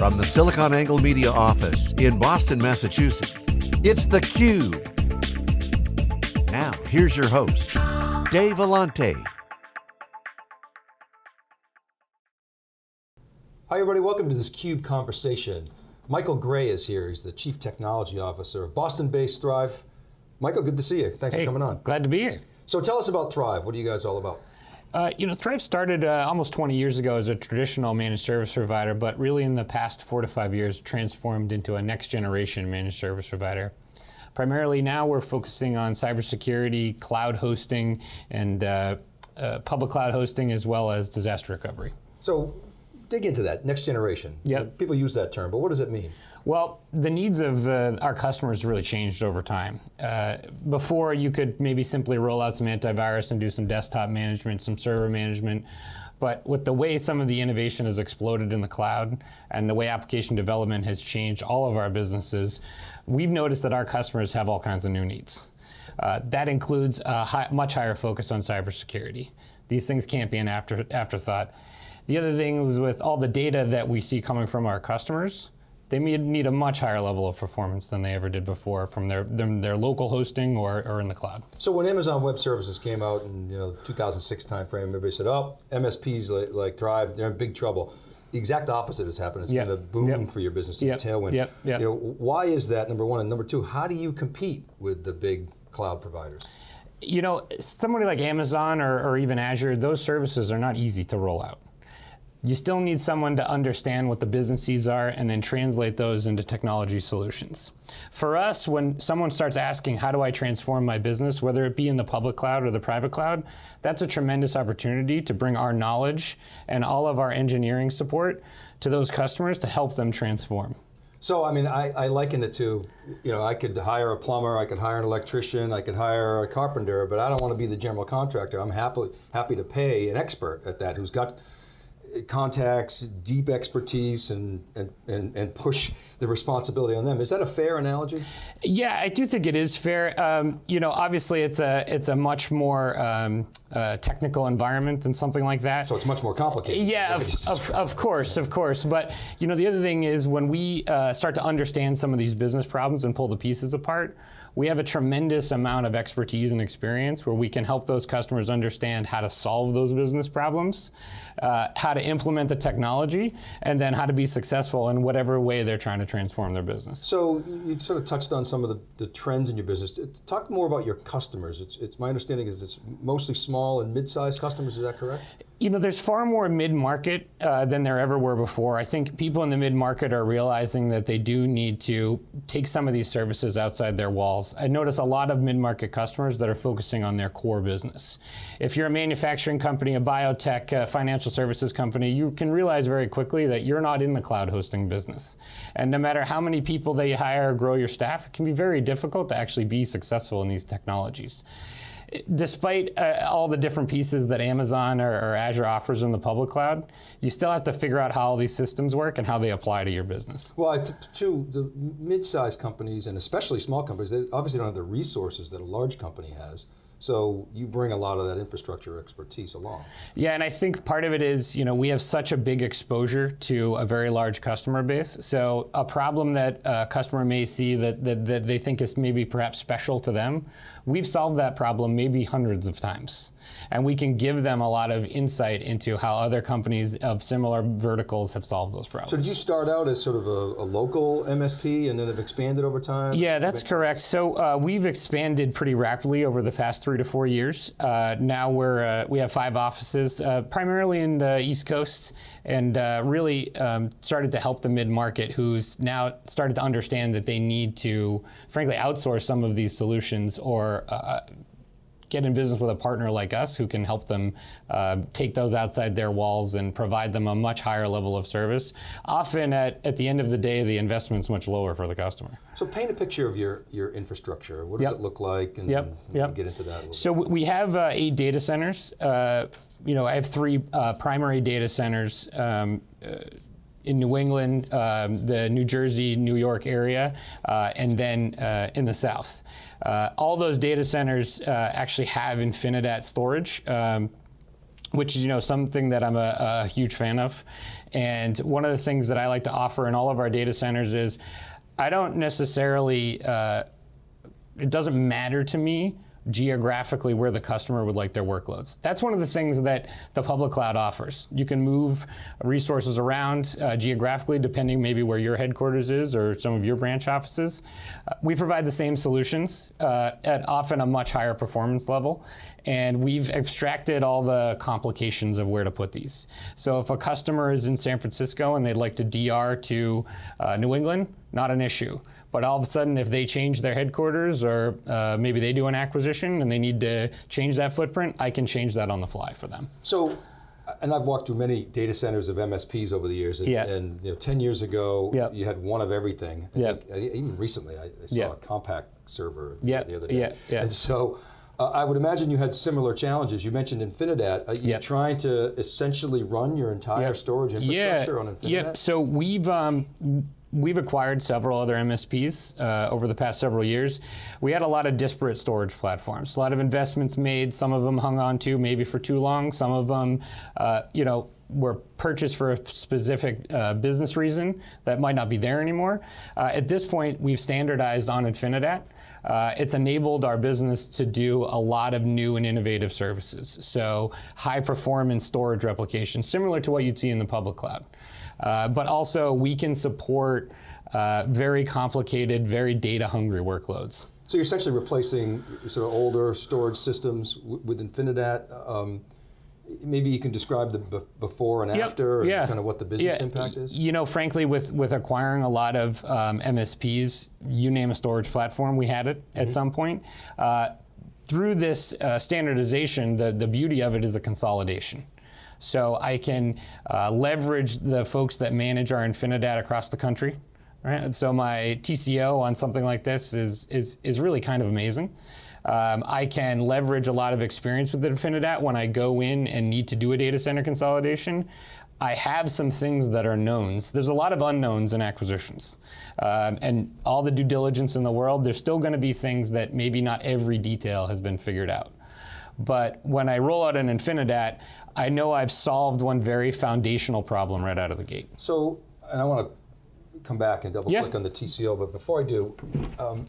From the SiliconANGLE Media office in Boston, Massachusetts, it's theCUBE. Now, here's your host, Dave Vellante. Hi everybody, welcome to this CUBE conversation. Michael Gray is here, he's the Chief Technology Officer of Boston-based Thrive. Michael, good to see you, thanks hey, for coming on. Glad to be here. So tell us about Thrive, what are you guys all about? Uh, you know, Thrive started uh, almost 20 years ago as a traditional managed service provider, but really in the past four to five years transformed into a next generation managed service provider. Primarily now we're focusing on cybersecurity, cloud hosting, and uh, uh public cloud hosting as well as disaster recovery. So dig into that, next generation. Yep. People use that term, but what does it mean? Well, the needs of uh, our customers really changed over time. Uh, before, you could maybe simply roll out some antivirus and do some desktop management, some server management. But with the way some of the innovation has exploded in the cloud and the way application development has changed all of our businesses, we've noticed that our customers have all kinds of new needs. Uh, that includes a high, much higher focus on cybersecurity. These things can't be an after, afterthought. The other thing was with all the data that we see coming from our customers, they need a much higher level of performance than they ever did before from their, their local hosting or, or in the cloud. So when Amazon Web Services came out in you know 2006 timeframe, everybody said, oh, MSPs like, like Thrive, they're in big trouble. The exact opposite has happened. It's yep. been a boom yep. for your business, yep. a tailwind. Yep. Yep. You know, why is that, number one? And number two, how do you compete with the big cloud providers? You know, somebody like Amazon or, or even Azure, those services are not easy to roll out you still need someone to understand what the business needs are and then translate those into technology solutions. For us, when someone starts asking, how do I transform my business, whether it be in the public cloud or the private cloud, that's a tremendous opportunity to bring our knowledge and all of our engineering support to those customers to help them transform. So, I mean, I, I liken it to, you know, I could hire a plumber, I could hire an electrician, I could hire a carpenter, but I don't want to be the general contractor. I'm happy, happy to pay an expert at that who's got contacts, deep expertise, and, and, and, and, push the responsibility on them. Is that a fair analogy? Yeah, I do think it is fair. Um, you know, obviously it's a, it's a much more um, uh, technical environment than something like that. So it's much more complicated. Yeah, of, of, of, course, of course. But you know, the other thing is when we uh, start to understand some of these business problems and pull the pieces apart, we have a tremendous amount of expertise and experience where we can help those customers understand how to solve those business problems, uh, how to implement the technology, and then how to be successful in whatever way they're trying to transform their business. So you sort of touched on some of the, the trends in your business. Talk more about your customers. It's, it's my understanding is it's mostly small and mid-sized customers, is that correct? You know, there's far more mid-market uh, than there ever were before. I think people in the mid-market are realizing that they do need to take some of these services outside their walls. I notice a lot of mid-market customers that are focusing on their core business. If you're a manufacturing company, a biotech, a financial services company, you can realize very quickly that you're not in the cloud hosting business. And no matter how many people they hire or grow your staff, it can be very difficult to actually be successful in these technologies despite uh, all the different pieces that Amazon or, or, Azure offers in the public cloud, you still have to figure out how all these systems work and how they apply to your business. Well, too, the mid-sized companies and especially small companies, they obviously don't have the resources that a large company has. So you bring a lot of that infrastructure expertise along. Yeah, and I think part of it is, you know, we have such a big exposure to a very large customer base. So a problem that a customer may see that, that, that they think is maybe perhaps special to them, we've solved that problem maybe hundreds of times. And we can give them a lot of insight into how other companies of similar verticals have solved those problems. So did you start out as sort of a, a local MSP and then have expanded over time? Yeah, that's correct. So uh, we've expanded pretty rapidly over the past three three to four years. Uh, now we're uh, we have five offices, uh, primarily in the East Coast, and uh, really um, started to help the mid market, who's now started to understand that they need to, frankly, outsource some of these solutions or uh, get in business with a partner like us who can help them uh, take those outside their walls and provide them a much higher level of service. Often at, at the end of the day, the investment's much lower for the customer. So paint a picture of your, your infrastructure. What does yep. it look like? And yep. Yep. get into that So bit. we have uh, eight data centers. Uh, you know, I have three uh, primary data centers. Um, uh, in New England, um, the New Jersey, New York area, uh, and then uh, in the south. Uh, all those data centers uh, actually have Infinidat storage. Um, which is you know something that I'm a, a, huge fan of. And one of the things that I like to offer in all of our data centers is I don't necessarily. Uh, it doesn't matter to me geographically where the customer would like their workloads. That's one of the things that the public cloud offers. You can move resources around uh, geographically depending maybe where your headquarters is or some of your branch offices. Uh, we provide the same solutions uh, at often a much higher performance level and we've abstracted all the complications of where to put these. So if a customer is in San Francisco and they'd like to DR to uh, New England, not an issue. But all of a sudden, if they change their headquarters or uh, maybe they do an acquisition and they need to change that footprint, I can change that on the fly for them. So, and I've walked through many data centers of MSPs over the years. And, yeah. and you know, 10 years ago, yep. you had one of everything. I yep. Think, even recently, I, I saw yep. a compact server yep. the other day. Yeah. Yeah. And so, uh, I would imagine you had similar challenges. You mentioned Infinidat. Are you yep. trying to essentially run your entire yep. storage infrastructure yeah. on Infinidat? Yep. So we've um, we've acquired several other MSPs uh, over the past several years. We had a lot of disparate storage platforms, a lot of investments made. Some of them hung on to maybe for too long. Some of them, uh, you know, were purchased for a specific uh, business reason that might not be there anymore. Uh, at this point, we've standardized on Infinidat. Uh, it's enabled our business to do a lot of new and innovative services. So high performance storage replication, similar to what you'd see in the public cloud. Uh, but also we can support uh, very complicated, very data hungry workloads. So you're essentially replacing sort of older storage systems with Infinidat. Um, maybe you can describe the before and yep. after, yeah. and kind of what the business yeah. impact is. You know, frankly, with with acquiring a lot of um, MSPs, you name a storage platform, we had it mm -hmm. at some point. Uh, through this uh, standardization, the the beauty of it is a consolidation. So I can uh, leverage the folks that manage our Infinidat across the country. Right? And so my TCO on something like this is, is, is really kind of amazing. Um, I can leverage a lot of experience with Infinidat when I go in and need to do a data center consolidation. I have some things that are knowns. There's a lot of unknowns in acquisitions. Um, and all the due diligence in the world, there's still going to be things that maybe not every detail has been figured out. But when I roll out an Infinidat, I know I've solved one very foundational problem right out of the gate. So, and I want to come back and double yeah. click on the TCO, but before I do, um,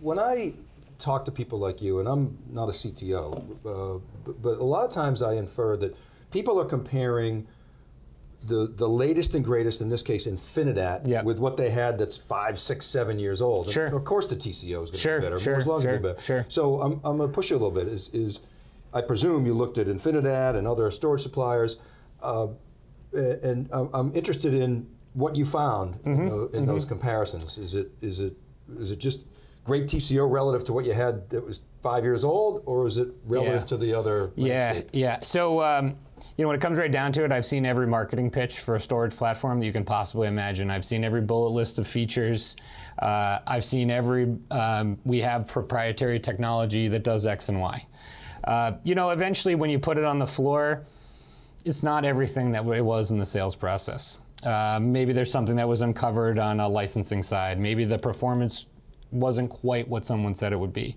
when I talk to people like you, and I'm not a CTO, uh, but, but, a lot of times I infer that people are comparing the, the latest and greatest, in this case, Infinidat, yep. with what they had that's five, six, seven years old. Sure. And of course the TCO is going to sure, be better. Sure, sure, be better. Sure. So I'm, I'm going to push you a little bit. Is, is I presume you looked at Infinidat and other storage suppliers, uh, and I'm interested in what you found mm -hmm. in, the, in mm -hmm. those comparisons. Is it is it is it just great TCO relative to what you had that was five years old, or is it relative yeah. to the other? Yeah, landscape? yeah. So. Um, you know, when it comes right down to it, I've seen every marketing pitch for a storage platform that you can possibly imagine. I've seen every bullet list of features. Uh, I've seen every, um, we have proprietary technology that does X and Y. Uh, you know, eventually when you put it on the floor, it's not everything that it was in the sales process. Uh, maybe there's something that was uncovered on a licensing side. Maybe the performance wasn't quite what someone said it would be.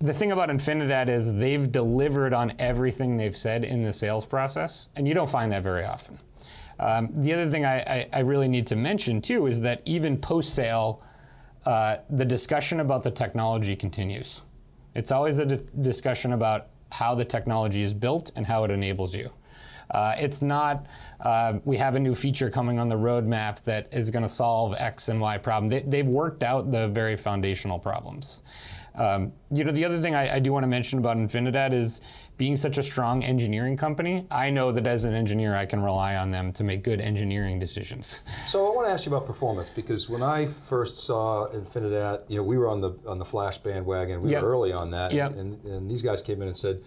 The thing about Infinidat is they've delivered on everything they've said in the sales process, and you don't find that very often. Um, the other thing I, I, I, really need to mention too is that even post-sale, uh, the discussion about the technology continues. It's always a discussion about how the technology is built and how it enables you. Uh, it's not, uh, we have a new feature coming on the roadmap that is going to solve X and Y problem. They, have worked out the very foundational problems. Um, you know, the other thing I, I do want to mention about Infinidat is being such a strong engineering company, I know that as an engineer I can rely on them to make good engineering decisions. So I want to ask you about performance because when I first saw Infinidat, you know, we were on the on the Flash bandwagon. We yep. were early on that, yep. and, and these guys came in and said,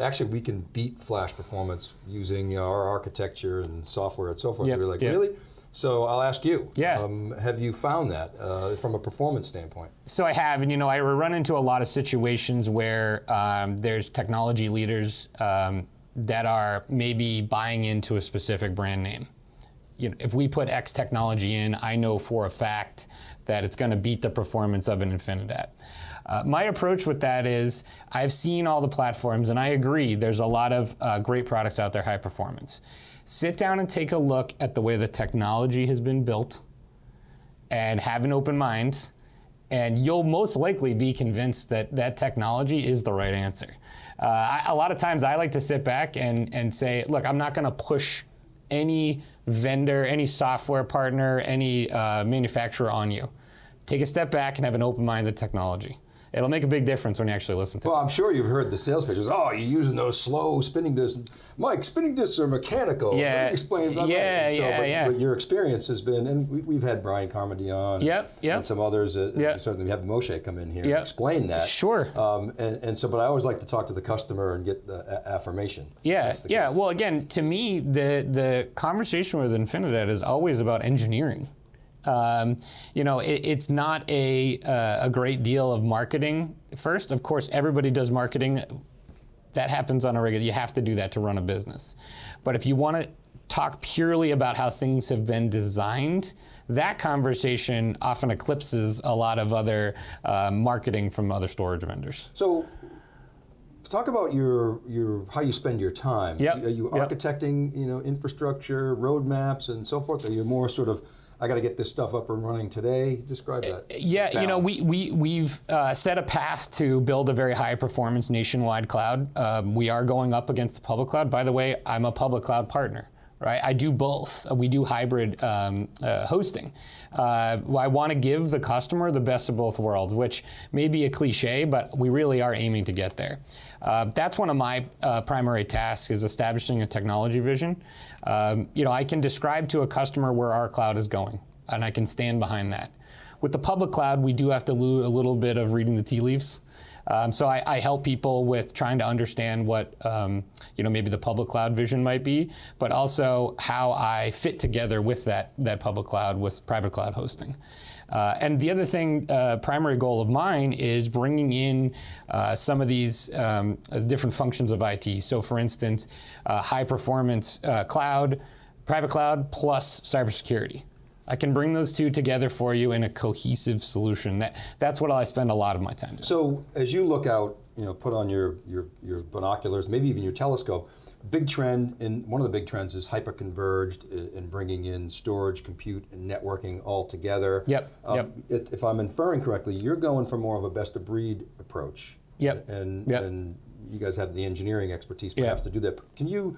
actually we can beat Flash performance using our architecture and software and so forth. Yep. We were like, yep. really? So I'll ask you. Yeah. Um, have you found that uh, from a performance standpoint? So I have, and you know, I run into a lot of situations where um, there's technology leaders um, that are maybe buying into a specific brand name. you know, if we put X technology in, I know for a fact that it's going to beat the performance of an Infinidat. Uh, my approach with that is I've seen all the platforms and I agree there's a lot of uh, great products out there, high performance. Sit down and take a look at the way the technology has been built and have an open mind and you'll most likely be convinced that that technology is the right answer. Uh, I, a lot of times I like to sit back and, and say, look, I'm not going to push any vendor, any software partner, any uh, manufacturer on you. Take a step back and have an open mind to technology it'll make a big difference when you actually listen to well, it. Well, I'm sure you've heard the sales pitches. Oh, you're using those slow spinning discs. Mike, spinning discs are mechanical. Yeah. Explain that. Yeah, so, yeah, but, yeah. But your experience has been, and we, have had Brian Carmody on. Yep, yep. And some others. Uh, yep. Certainly, we have Moshe come in here yep. and explain that. Sure. Um, and, and so, but I always like to talk to the customer and get the affirmation. Yeah, yeah. Case. Well, again, to me, the the conversation with Infinidat is always about engineering. Um, you know, it, it's not a, uh, a great deal of marketing first. Of course, everybody does marketing. That happens on a regular, you have to do that to run a business. But if you want to talk purely about how things have been designed, that conversation often eclipses a lot of other uh, marketing from other storage vendors. So talk about your your how you spend your time. Yep. Are you yep. architecting, you know, infrastructure, roadmaps, and so forth? Are you more sort of I got to get this stuff up and running today. Describe that. Yeah, balance. you know, we, we, we've uh, set a path to build a very high performance nationwide cloud. Um, we are going up against the public cloud. By the way, I'm a public cloud partner. Right, I do both. We do hybrid um, uh, hosting. Uh, I want to give the customer the best of both worlds, which may be a cliche, but we really are aiming to get there. Uh, that's one of my uh, primary tasks is establishing a technology vision. Um, you know, I can describe to a customer where our cloud is going, and I can stand behind that. With the public cloud, we do have to do a little bit of reading the tea leaves. Um, so I, I, help people with trying to understand what um, you know maybe the public cloud vision might be, but also how I fit together with that that public cloud with private cloud hosting. Uh, and the other thing, uh, primary goal of mine is bringing in uh, some of these um, different functions of IT. So for instance, uh, high performance uh, cloud, private cloud plus cybersecurity. I can bring those two together for you in a cohesive solution. That, that's what I spend a lot of my time doing. So as you look out, you know, put on your, your, your binoculars, maybe even your telescope, big trend, and one of the big trends is hyper-converged in bringing in storage, compute, and networking all together. Yep, um, yep. It, if I'm inferring correctly, you're going for more of a best-of-breed approach. Yep. And, yep. and you guys have the engineering expertise perhaps yep. to do that. Can you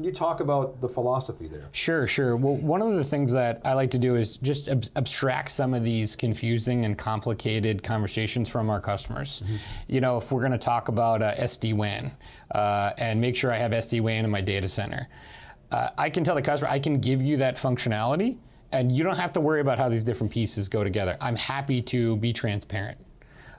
can you talk about the philosophy there? Sure, sure. Well, one of the things that I like to do is just ab abstract some of these confusing and complicated conversations from our customers. Mm -hmm. You know, if we're going to talk about uh, SD-WAN uh, and make sure I have SD-WAN in my data center, uh, I can tell the customer, I can give you that functionality and you don't have to worry about how these different pieces go together. I'm happy to be transparent.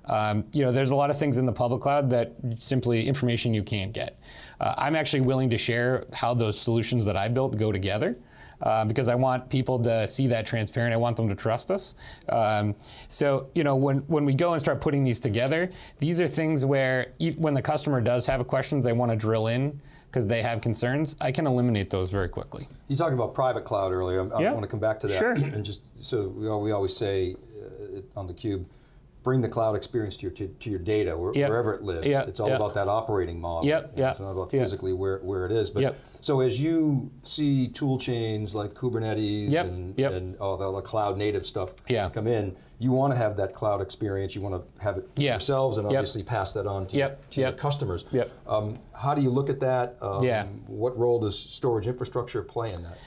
Um, you know, there's a lot of things in the public cloud that simply information you can't get. Uh, I'm actually willing to share how those solutions that I built go together. Uh, because I want people to see that transparent. I want them to trust us. Um, so, you know, when, when we go and start putting these together, these are things where e when the customer does have a question, they want to drill in because they have concerns, I can eliminate those very quickly. You talked about private cloud earlier. I, I want to come back to that. Sure. And just so we, we always say uh, on the cube, bring the cloud experience to your, to, to your data, where, yep. wherever it lives. Yep. It's all yep. about that operating model. Yep. It's not about physically where, where it is. But yep. So as you see tool chains like Kubernetes yep. and, yep. and all the, the cloud native stuff yeah. come in, you want to have that cloud experience. You want to have it yeah. yourselves and obviously pass that on to, yep. to yep. your customers. Yep. Um, how do you look at that? Um, yeah. What role does storage infrastructure play in that?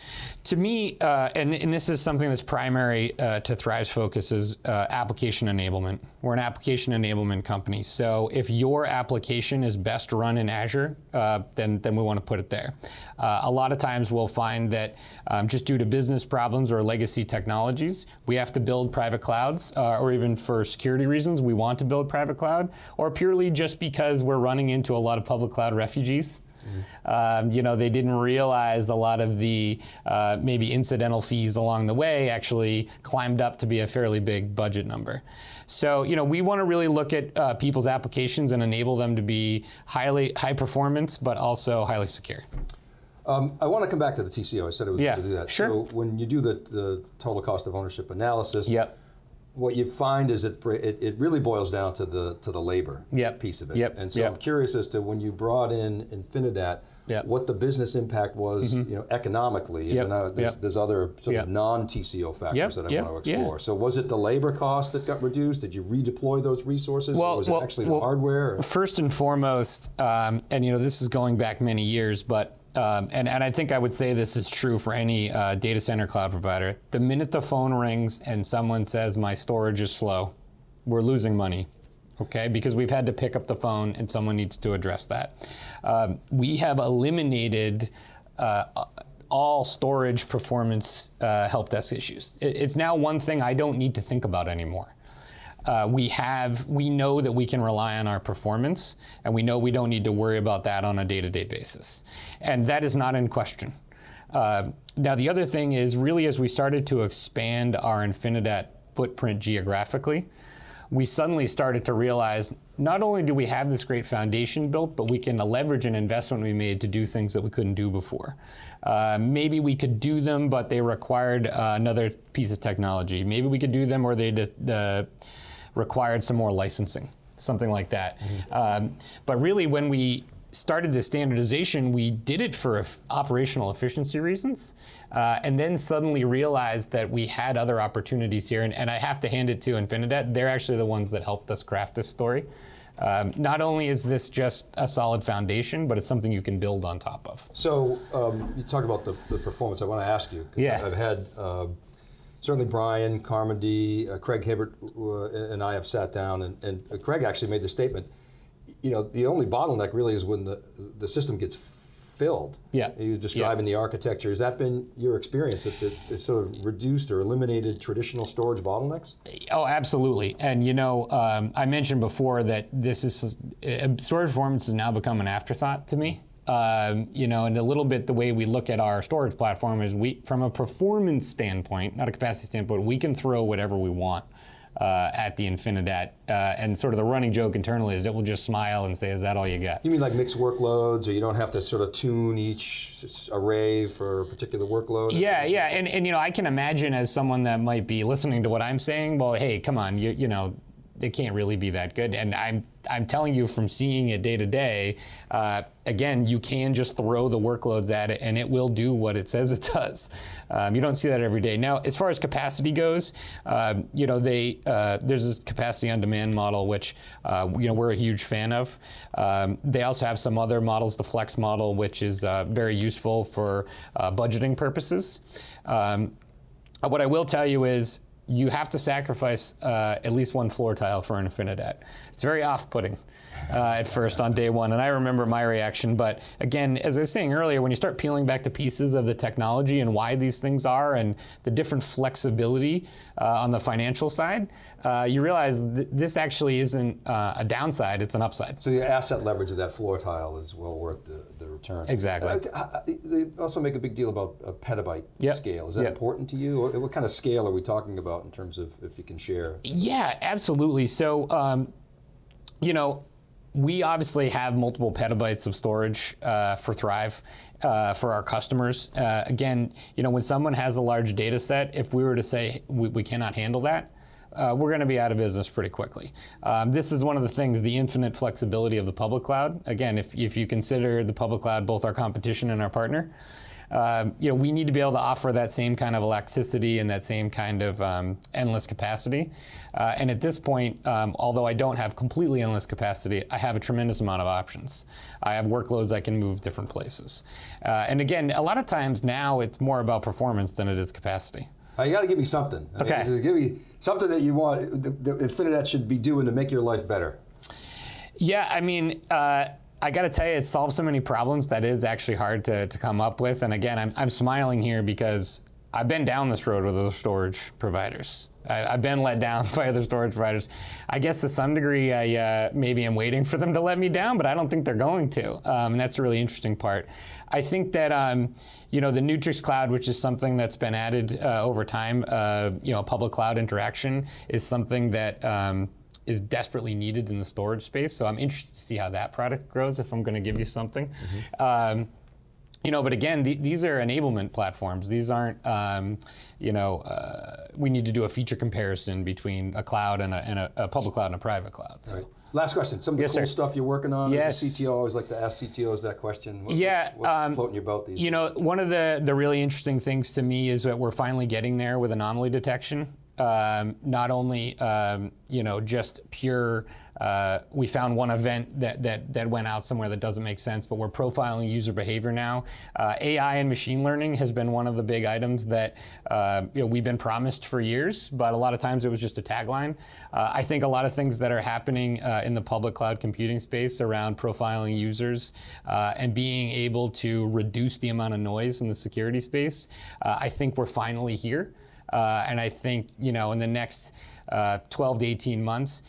To me, uh, and, and, this is something that's primary uh, to Thrive's focus is uh, application enablement. We're an application enablement company. So if your application is best run in Azure, uh, then, then we want to put it there. Uh, a lot of times we'll find that um, just due to business problems or legacy technologies, we have to build private clouds, uh, or even for security reasons, we want to build private cloud, or purely just because we're running into a lot of public cloud refugees. Um, you know, they didn't realize a lot of the uh, maybe incidental fees along the way actually climbed up to be a fairly big budget number. So, you know, we want to really look at uh, people's applications and enable them to be highly high performance, but also highly secure. Um, I want to come back to the TCO. I said it was Yeah, going to do that. sure. So when you do the, the total cost of ownership analysis, Yep. what you find is it, it it really boils down to the to the labor Yep. piece of it. Yep. And so Yep. I'm curious as to when you brought in Infinidat, Yep. what the business impact was, you know, economically. Yep. Though there's, Yep. there's other sort of non-TCO factors that I want to Yeah. explore. So was it the labor cost that got reduced? Did you redeploy those resources? Well- or was well- it actually well, the hardware? or- First and foremost, um, and you know this is going back many years, but um, and and I think I would say this is true for any uh, data center cloud provider. The minute the phone rings and someone says my storage is slow, we're losing money. Okay, because we've had to pick up the phone and someone needs to address that. Um, we have eliminated uh, all storage performance uh, help desk issues. It- it's now one thing I don't need to think about anymore uh, we have we know that we can rely on our performance and we know we don't need to worry about that on a day-to-day basis and that is not in question uh, now the other thing is really as we started to expand our infinidat footprint geographically we suddenly started to realize not only do we have this great foundation built, but we can leverage an investment we made to do things that we couldn't do before. Uh, maybe we could do them, but they required uh, another piece of technology. Maybe we could do them, or they uh, required some more licensing, something like that. Um, but really, when we started the standardization, we did it for eff- operational efficiency reasons, uh, and then suddenly realized that we had other opportunities here. And, and I have to hand it to Infinidat; they're actually the ones that helped us craft this story. Um, not only is this just a solid foundation, but it's something you can build on top of. So um, you talked about the, the performance. I want to ask you. Yeah. I've had uh, certainly Brian, Carmody, uh, Craig Hibbert, uh, and I have sat down, and, and uh, Craig actually made the statement. You know, the only bottleneck really is when the the system gets filled. Yeah. You're describing the architecture. Has that been your experience that it- it's sort of reduced or eliminated traditional storage bottlenecks? Oh, absolutely. And you know, um, I mentioned before that this is uh, storage performance has now become an afterthought to me. Um, you know, and a little bit the way we look at our storage platform is we, from a performance standpoint, not a capacity standpoint, we can throw whatever we want. Uh, at the Infinidat, uh, and sort of the running joke internally is it will just smile and say, "Is that all you got?" You mean like mixed workloads, or you don't have to sort of tune each array for a particular workload? Yeah, yeah, and, and you know, I can imagine as someone that might be listening to what I'm saying, well, hey, come on, you you know, it can't really be that good. And I'm I'm telling you from seeing it day to day, uh, again, you can just throw the workloads at it, and it will do what it says it does. Um, you don't see that every day. Now, as far as capacity goes, um, you know, they uh, there's this capacity on demand model, which uh, you know we're a huge fan of. Um, they also have some other models, the flex model, which is uh, very useful for uh, budgeting purposes. Um, uh, what I will tell you is you have to sacrifice uh, at least one floor tile for an Infinidat. It's very off-putting uh, at first on day one, and I remember my reaction. But again, as I was saying earlier, when you start peeling back the pieces of the technology and why these things are, and the different flexibility uh, on the financial side, uh, you realize th- this actually isn't uh, a downside; it's an upside. So the asset leverage of that floor tile is well worth the, the returns. Exactly. Uh, they also make a big deal about a petabyte Yep. scale. Is that Yep. important to you? Or what kind of scale are we talking about in terms of if you can share? Yeah, absolutely. So, um, you know, we obviously have multiple petabytes of storage uh, for Thrive uh, for our customers. Uh, again, you know, when someone has a large data set, if we were to say we, we cannot handle that, uh, we're going to be out of business pretty quickly. Um, this is one of the things, the infinite flexibility of the public cloud. Again, if, if you consider the public cloud both our competition and our partner, um, you know, we need to be able to offer that same kind of elasticity and that same kind of um, endless capacity. Uh, and at this point, um, although I don't have completely endless capacity, I have a tremendous amount of options. I have workloads I can move different places. Uh, and again, a lot of times now it's more about performance than it is capacity. Uh, you got to give me something. I mean, Okay. give me something that you want. The Infinidat should be doing to make your life better. Yeah, I mean, uh, I got to tell you, it solves so many problems that is actually hard to, to come up with. And again, I'm, I'm smiling here because I've been down this road with other storage providers. I, I've been let down by other storage providers. I guess to some degree, maybe I uh, maybe am waiting for them to let me down, but I don't think they're going to. Um, and that's a really interesting part. I think that um, you know the Neutrix Cloud, which is something that's been added uh, over time, uh, you know, public cloud interaction is something that. Um, is desperately needed in the storage space. So I'm interested to see how that product grows if I'm going to give you something. Um, you know, but again, the, these are enablement platforms. These aren't, um, you know, uh, we need to do a feature comparison between a cloud and a, and a, a public cloud and a private cloud. So. Right. Last question. Some of the Yes, cool sir. stuff you're working on. Yes. As a CTO, I always like to ask CTOs that question. What, Yeah, What's um, floating your boat these You know, one of the, the really interesting things to me is that we're finally getting there with anomaly detection. Um, not only, um, you know, just pure, uh, we found one event that, that, that went out somewhere that doesn't make sense, but we're profiling user behavior now. Uh, AI and machine learning has been one of the big items that uh, you know, we've been promised for years, but a lot of times it was just a tagline. Uh, I think a lot of things that are happening uh, in the public cloud computing space around profiling users uh, and being able to reduce the amount of noise in the security space, I think we're finally here. Uh, and I think, you know, in the next uh, 12 to 18 months,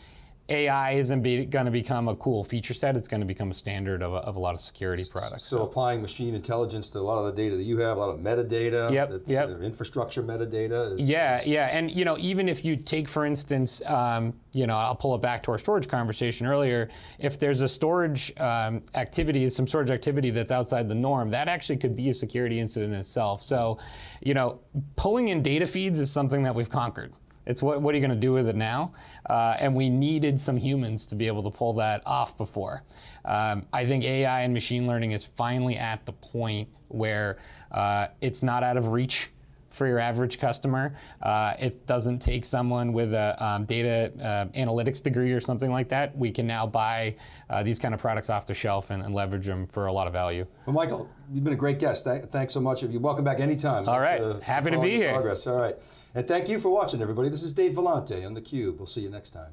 AI isn't going to become a cool feature set. It's going to become a standard of a, of a lot of security products. So applying machine intelligence to a lot of the data that you have, a lot of metadata, Yep, that's, yep. uh, infrastructure metadata. Is, Yeah, yeah, and you know, even if you take, for instance, um, you know, I'll pull it back to our storage conversation earlier. If there's a storage um, activity, some storage activity that's outside the norm, that actually could be a security incident itself. So, you know, pulling in data feeds is something that we've conquered. It's what, what are you going to do with it now? Uh, and we needed some humans to be able to pull that off before. Um, I think AI and machine learning is finally at the point where uh, it's not out of reach for your average customer. Uh, it doesn't take someone with a um, data uh, analytics degree or something like that. We can now buy uh, these kind of products off the shelf and, and leverage them for a lot of value. Well, Michael, you've been a great guest. Th- thanks so much. You're welcome back anytime. All right. Uh, Happy to be here. Progress. All right. And thank you for watching, everybody. This is Dave Vellante on theCUBE. We'll see you next time.